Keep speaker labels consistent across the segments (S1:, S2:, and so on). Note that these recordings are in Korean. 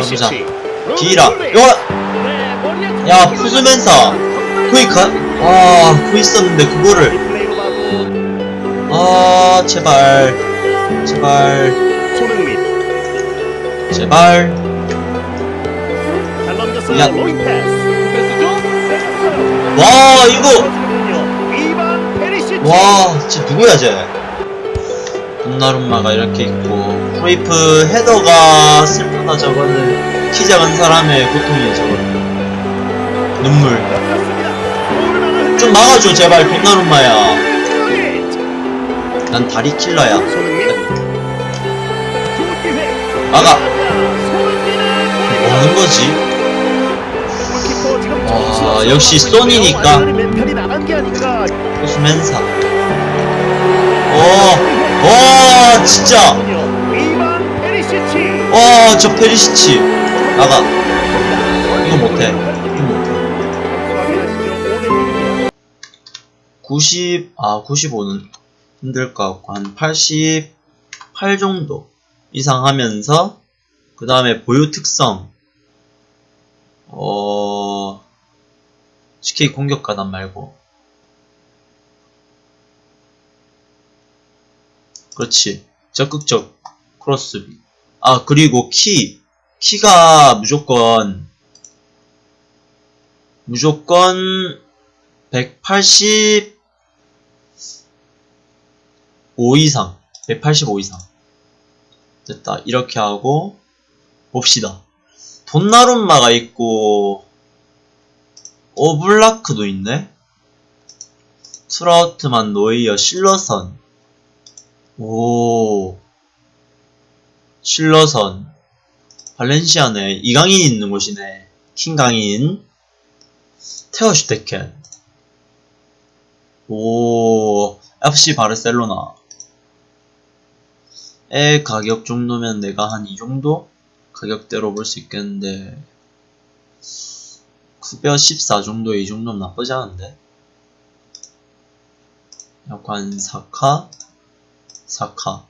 S1: 가보자. 비라. 이거 야 푸즈면서 거기 가. 아 그거 있었는데 그거를 아 제발 제발 제발. 야. 와 이거. 와 진짜 누구야 쟤 돈나룸마가 이렇게 있고 프레이프 헤더가 슬프다 저거는 키 작은 사람의 고통이야 저거는 눈물 좀 막아줘 제발 돈나룸마야 난 다리 킬러야. 막아
S2: 손흥민의
S1: 뭐 하는 거지
S2: 골키퍼 지금
S1: 아,
S2: 정신없어요.
S1: 역시 소니니까.
S2: 완전히 멘탈이 나간 게 아닌가.
S1: 호수멘사 오, 오 진짜. 와 저 페리시치 나가 이거 못해 이거 못해
S2: 확인하시죠. 오늘
S1: 90, 아, 95는 힘들 것 같고, 한 88 정도 이상 하면서, 그 다음에 보유 특성, 어, CK 공격 가단 말고. 그렇지. 적극적 크로스비. 아, 그리고 키. 키가 무조건, 무조건 180, 5 이상. 185 이상. 됐다. 이렇게 하고 봅시다. 돈나룸마가 있고 오블라크도 있네. 트라우트만 노이어 실러선. 오 실러선 발렌시아네 이강인 있는 곳이네. 킹강인 테어슈테켄. 오 FC 바르셀로나. 의 가격 정도면 내가 한 이 정도 가격대로 볼 수 있겠는데 급여 14 정도 이 정도면 나쁘지 않은데? 약간 4카? 4카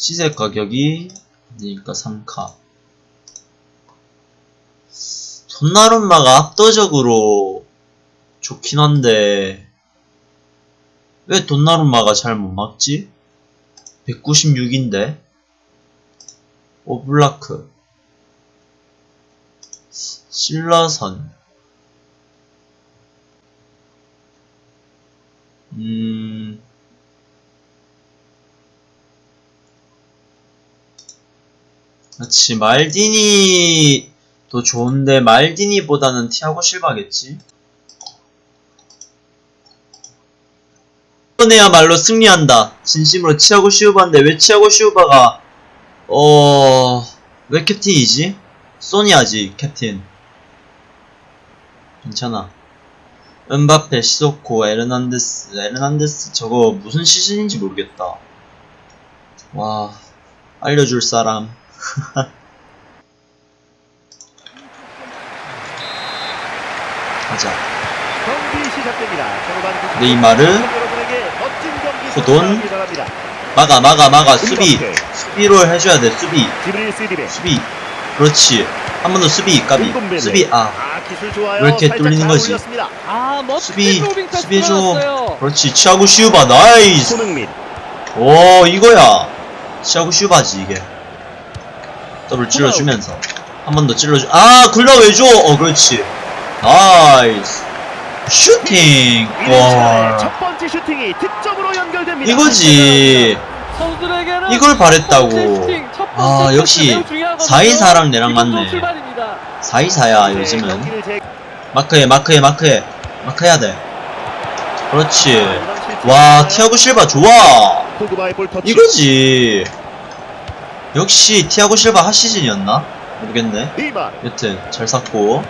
S1: 시세 가격이 그러니까 3카. 돈나룸마가 압도적으로 좋긴 한데 왜 돈나룸마가 잘 못 막지? 196인데? 오블라크. 신라선 음 그렇지 말디니도 좋은데 말디니보다는 티아고 실바겠지? 이번에야말로 승리한다. 진심으로 치아고 시우바인데 왜 치아고 시우바가 어... 왜 캡틴이지? 소니아지 캡틴 괜찮아 은바페, 시소코, 에르난데스 에르난데스 저거 무슨 시즌인지 모르겠다 와 알려줄 사람 가자
S2: 경기 시작됩니다. 전후반 90분
S1: 네이마르, 호돈. 막아 막아 막아 수비 수비로 해줘야 돼 수비. 수비 그렇지 한 번 더 수비 까비. 수비 아
S2: 아.
S1: 왜 이렇게 뚫리는
S2: 잘
S1: 거지?
S3: 아
S1: 수비 수비해줘. 그렇지 치아고 시우바
S2: nice.
S1: 오 이거야 치아고 시우바지 이게 더블 찔러주면서 한 번 더 찔러주 아 굴릿 왜 줘? 어 그렇지. nice. 슈팅.
S2: 첫
S1: 와.
S2: 번째 슈팅이 득점으로 연결됩니다.
S1: 이거지. 이걸 바랬다고. 아 역시
S3: 매우 중요하거든요.
S1: 424랑 내랑 맞네.
S3: 출발입니다.
S1: 424야
S2: 네,
S1: 요즘은. 마크해 마크해 마크해. 마크해야 돼. 그렇지.
S2: 실수
S1: 와? 티아고 실바 좋아. 이거지 역시 티아고 실바 핫시즌이었나? 모르겠네. 여튼 잘 샀고.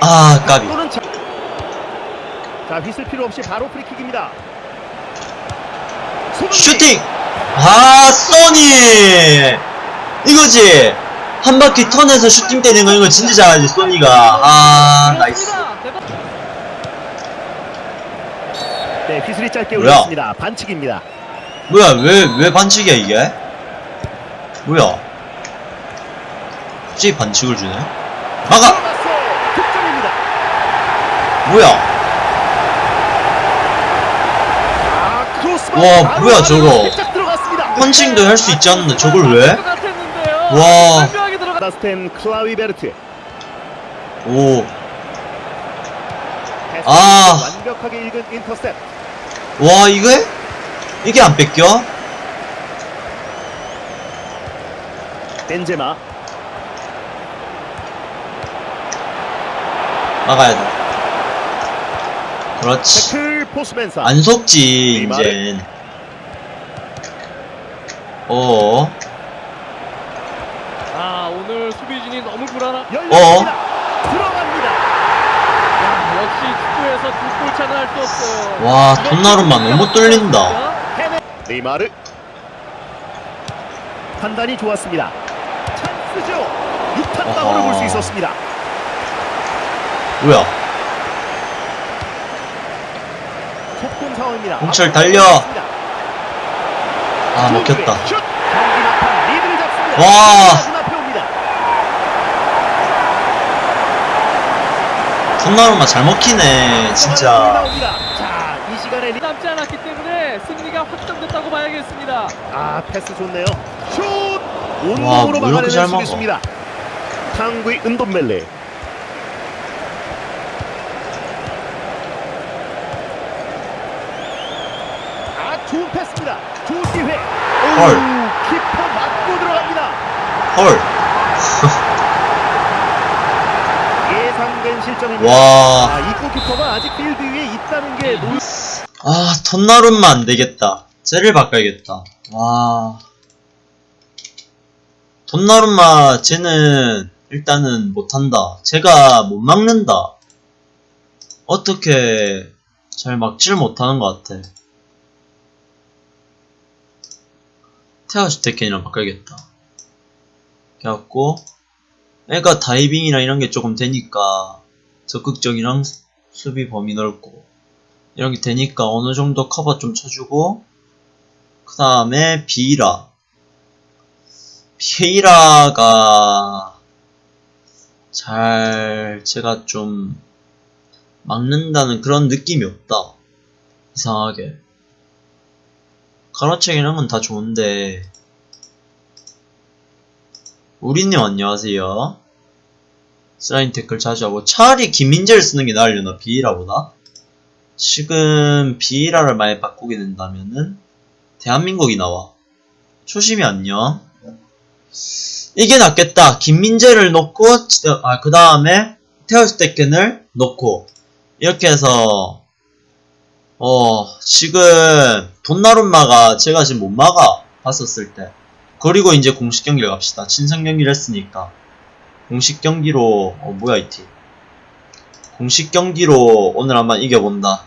S1: 아 까비
S2: 자... 자 휘슬 필요 없이 바로 프리킥입니다.
S1: 슈팅 아 소니 이거지 한 바퀴 턴해서 슈팅 때리는 거 이거 진짜 잘하지 소니가 아
S3: nice.
S2: 네 휘슬이 짧게
S1: 뭐야?
S2: 울렸습니다. 반칙입니다.
S1: 뭐야 왜 왜 반칙이야 이게 뭐야? 갑자기 반칙을 주네? 막아! 뭐야? 와, 뭐야, 저거. 펀칭도 할 수 있지 않는데 저걸 왜? 와. 오, 아. 와, 이게? 이게 안 뺏겨?
S2: 벤제마.
S1: 막아야 돼. 그렇지. 안 속지. 이젠. 어,
S3: 아 오늘 수비진이 너무 불안한.
S2: 열렸습니다. 들어갑니다.
S3: 야, 역시 축구에서 두 골 차는 할 수 없어요.
S1: 와, 돈나룸마 너무 뚫린다.
S2: 네이마르. 판단이 좋았습니다. 찬스죠. 6탄 방으로
S1: 아하.
S2: 볼수 있었습니다.
S1: 뭐야?
S2: 속공 상황입니다.
S1: 홍철 달려. 아, 먹혔다. 와. 돈나룸마 잘 먹히네, 진짜.
S2: 자, 이 시간에 리...
S3: 남지 않았기 때문에 승리가 확정됐다고 봐야겠습니다.
S2: 아, 패스 좋네요. 슛!
S1: 와,
S2: 온몸으로 막아내는. 수비수입니다. 탕구의 은돈멜레. 아, 좋은 패스입니다. 좋은 기회.
S1: 헐.
S2: 오, 키퍼 맞고 들어갑니다.
S1: 헐.
S2: 예상된 실점입니다.
S1: 와.
S2: 아, 이 골키퍼가 아직 필드 위에 있다는 게 놀...
S1: 아, 턴나룸마 안 되겠다. 쟤를 바꿔야겠다. 와. 돈나룸마 쟤는 일단은 못한다. 제가 못 막는다. 어떻게 잘 막지를 못하는 것 같아. 테아슈테켄이랑 바꿔야겠다. 그래갖고 애가 다이빙이랑 이런 게 조금 되니까 적극적이랑 수비 범위 넓고 이런 게 되니까 어느 정도 커버 좀 쳐주고 그 다음에 비이라. 비이라가 잘 제가 좀 막는다는 그런 느낌이 없다. 이상하게. 가로채 이런 건 다 좋은데. 우리님 안녕하세요. 슬라인 태클 자주 하고 차라리 김민재를 쓰는 게 나으려나 비이라보다? 지금 비이라를 많이 바꾸게 된다면은 대한민국이 나와. 초심이 안녕. 이게 낫겠다. 김민재를 넣고 아 그 다음에 테어스테켄을 넣고 이렇게 해서 어 지금 돈나룸마가 제가 지금 못 막아 봤었을 때 그리고 이제 공식 경기를 갑시다. 친선 경기를 했으니까 공식 경기로 어 뭐야 이팀 공식 경기로 오늘 한번 이겨본다.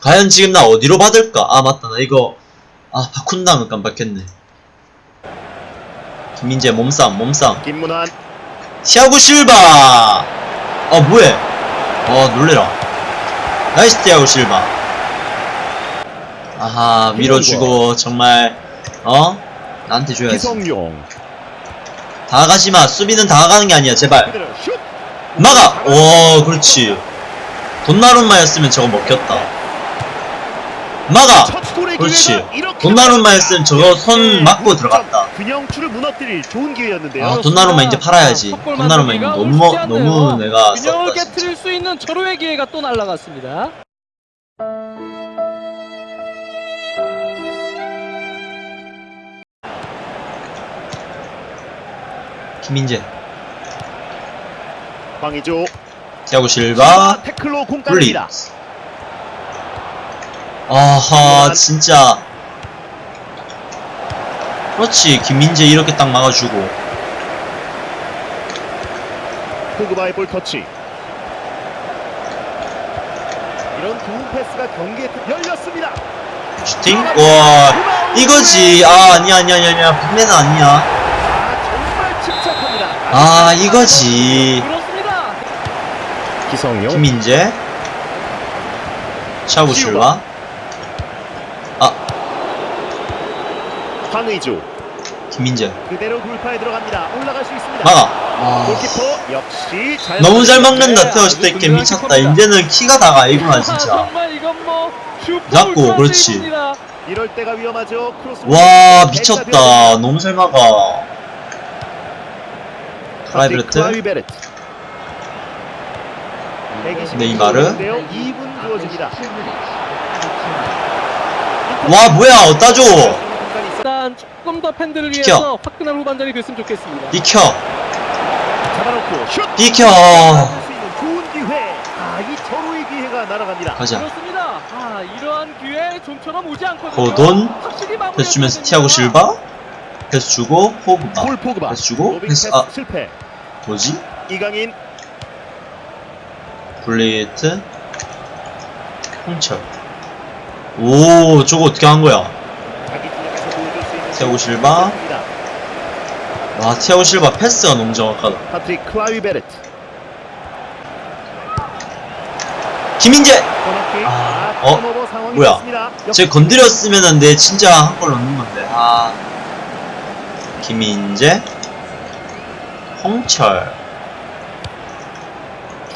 S1: 과연 지금 나 어디로 받을까? 아 맞다 나 이거 아 바꾼다는 깜빡했네. 김민재 몸싸움 몸싸움.
S2: 김문환.
S1: 티아고 실바! 어 뭐해? 어 놀래라. nice 티아고 실바. 아하 밀어주고 정말 어? 나한테 줘야지.
S2: 이성용.
S1: 다가가지마. 수비는 다가가는 게 아니야 제발. 막아! 오, 그렇지. 돈나룸마였으면 저거 먹혔다. 막아! 그렇지.
S2: 이렇게
S1: 돈나룸마였으면 저거 손 맞고 들어갔다.
S2: 균형추를 무너뜨릴 좋은 기회였는데요.
S1: 아, 돈나룸마 이제 팔아야지.
S3: 첫
S1: 돈나룸마 이거 너무, 너무 내가
S3: 균형을. 깨뜨릴 수 있는 절호의 기회가 또 날아갔습니다.
S1: 김민재,
S2: 광이죠.
S1: 티아고 실바,
S2: 굴릿.
S1: 아하, 진짜. 그렇지, 김민재 이렇게 딱 막아주고.
S2: 포그바의 볼 터치. 이런 좋은 패스가 경기에 트- 열렸습니다.
S1: 슈팅? 와, 이거지. 아, 아니야, 아니야, 아니야, 아니야. 분매는 아니야.
S2: 아.
S1: 아, 이거지. 김민재, 차고 실바,
S2: 황의조.
S1: 김민재
S2: 그대로 돌파에 들어갑니다. 올라갈 수 있습니다.
S1: 막아 아,
S2: 골키퍼 역시 잘
S1: 너무 잘. 막는다
S3: 네,
S1: 태워줄 때
S3: 아주
S1: 이렇게
S3: 든든한
S1: 미쳤다. 이제는 키가 다가 아, 진짜
S3: 정말 이건 뭐
S1: 잡고, 그렇지.
S2: 이럴 때가 위험하죠. 크로스.
S1: 와 미쳤다 너무 잘 막아
S2: 클라이베르트.
S1: 클라이베르트 네이마르.
S2: 2분 주어집니다.
S1: 와 뭐야 어디다 줘
S3: 일단 조금 더 팬들을
S1: 비켜.
S3: 위해서 화끈한 후반전이 됐으면 좋겠습니다.
S1: 비켜
S2: 잡아놓고 슛.
S1: 비켜
S2: 좋은 기회. 아, 이 서로의 기회가 날아갑니다.
S1: 가자
S3: 그렇습니다. 아, 이러한 기회 좀처럼 오지 않거든요.
S1: 고돈 패스 주면서. 티아고 실바 패스 주고 호브가
S2: 볼 포그바.
S1: 패스 주고 패스 아
S2: 실패.
S1: 뭐지
S2: 이강인
S1: 블레이트 홍철 오 저거 어떻게 한 거야
S2: 자기 진영에서 보여줄 수 있는
S1: 티아고 실바. 와 티아고 실바 패스가 너무 정확하다
S2: 파트릭 클라이베르트.
S1: 김민재
S2: 코너킥.
S1: 아,
S2: 아,
S1: 어? 뭐야?
S2: 됐습니다.
S1: 제 건드렸으면은 내 진짜 한골 넣는 건데 아 김민재 홍철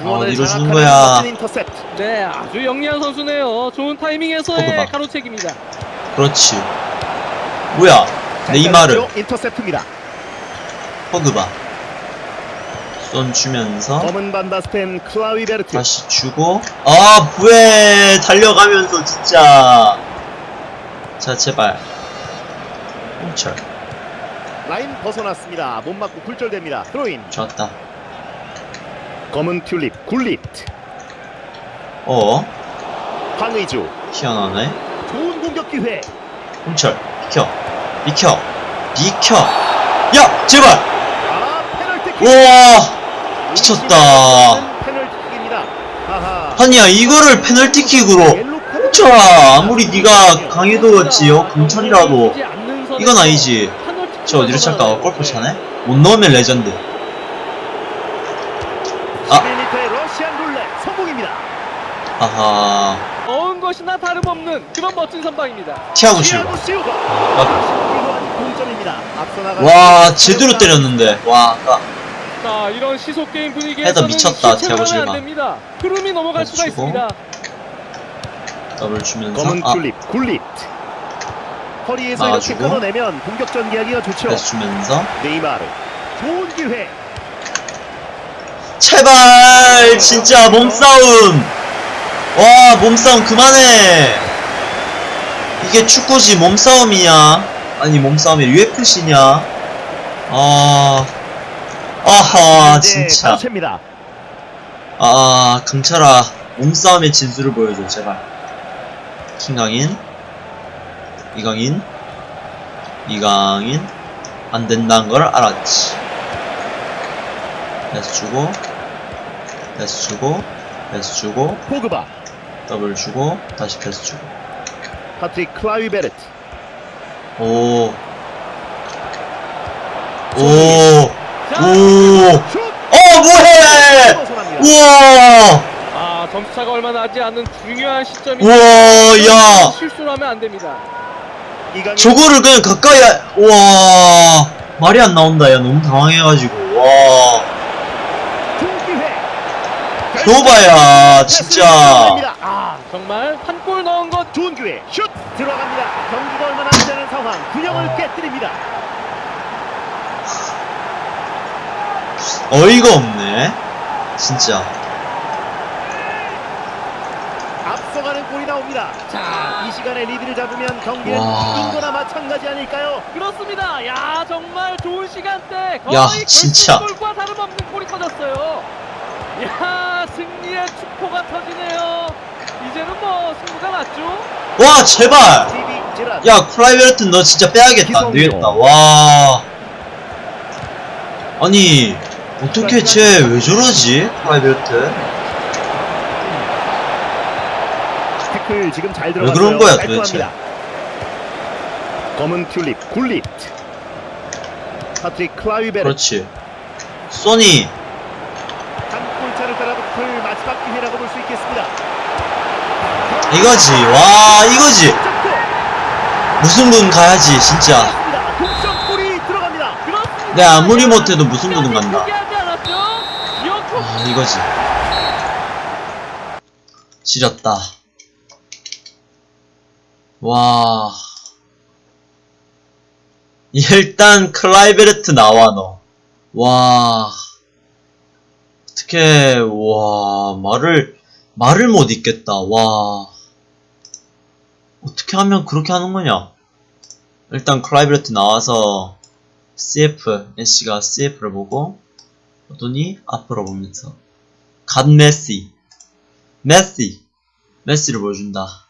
S1: 아, 어디로 주는 거야?
S3: 네, 아주 영리한 선수네요. 좋은 타이밍에서의. 가로채기입니다.
S1: 그렇지 뭐야 네이마르?
S2: 인터셉트입니다.
S1: 포그바 쏜 주면서. 다시 주고 아 부에 달려가면서 진짜 자 제발 홍철
S2: 라인 벗어났습니다. 못 맞고 굴절됩니다. 드로인.
S1: 좋았다
S2: 검은 튤립 굴릿.
S1: 어
S2: 황의주.
S1: 희한하네
S2: 좋은 공격 기회.
S1: 홍철 비켜 비켜 비켜 야 제발. 우와 미쳤다. 아니야 이거를 페널티킥으로. 홍철아 아무리 네가 강해도였지요 강철이라도 이건 아니지 저 어디로 찰까 골프 차네 못 넣으면 레전드 아.
S2: 11m의 러시안 룰렛 성공입니다.
S1: 아하
S3: 것이나 다름없는 그런 멋진 선방입니다.
S1: 티아고 실바.
S2: 아.
S1: 와 제대로 때렸는데 와 아까
S3: 자, 이런 시속 게임 분위기에서는
S1: 헤더 미쳤다, 티아고 실바.
S3: 흐름이 넘어갈 수가
S1: 주고.
S3: 있습니다.
S1: 더블 주면서
S2: 검은
S1: 아
S2: 튤립 굴릿. 허리에서 이렇게
S1: 막아주고.
S2: 끊어내면 공격 전개하기가 좋죠.
S1: 주면서
S2: 네이마르. 좋은 기회.
S1: 제발 진짜 몸싸움 와 몸싸움 그만해. 이게 축구지 몸싸움이냐? 아니 몸싸움이 UFC냐? 아 아하
S2: 이제
S1: 진짜. 아 강철아 몸싸움의 진수를 보여줘 제발. 킹강인 이강인 이강인. 안 된다는 걸 알았지. 패스 주고 패스 주고 패스 주고.
S2: 포그바.
S1: 더블 주고 다시 패스 주고
S2: 파트릭 클라이베르트.
S1: 오 오,
S2: 자,
S1: 오,
S2: 슛.
S1: 어, 뭐해! 우와!
S3: 아, 점수차가 얼마 나지 않는 중요한 시점이
S1: 우와, 야!
S3: 실수를 하면 안 됩니다.
S1: 저거를 그냥 가까이, 하- 우와! 말이 안 나온다, 야. 너무 당황해가지고. 와.
S2: 좋은 기회.
S1: 노바야, 진짜.
S2: 아,
S3: 정말 한 골 넣은 것
S2: 좋은 기회. 슛 들어갑니다. 경기가 얼마 남지 않은 상황. 균형을 깨뜨립니다.
S1: 어이가 없네. 진짜.
S2: 앞서가는 골이 나옵니다. 자, 이 시간에 리드를 잡으면 경기는
S1: 와.
S2: 이긴 거나 마찬가지 아닐까요?
S3: 그렇습니다. 야, 정말 좋은 시간대. 거의
S1: 야, 진짜.
S3: 결승골과 다름없는 골이 터졌어요. 야, 승리의 축포가 터지네요. 이제는 뭐 승부가 났죠?
S1: 와, 제발! 야, 클라이베르트 너 진짜 빼야겠다. 안 되겠다. 와. 아니, 어떻게 쟤 왜 저러지? 클라이베르트?
S2: 태클 지금
S1: 잘왜
S2: 들어갔어요.
S1: 그런 거야,
S2: 깔끔합니다. 검은 튤립 굴릿. 파트릭 클라이베르트.
S1: 그렇지. 소니.
S2: 따라붙을 마지막 기회라고 볼 수 있겠습니다.
S1: 이거지. 와, 이거지. 무승부 가야지, 진짜. 내 아무리 못해도 무승부는 간다. 아, 이거지. 지렸다. 와. 일단 클라이베르트 나와 너. 와. 어떻게 와 말을 말을 못 잇겠다. 와. 어떻게 하면 그렇게 하는 거냐? 일단 클라이베르트 나와서 CF 애쉬가 CF를 보고 보더니 앞으로 보면서 God 메시 메시 메시를 보여준다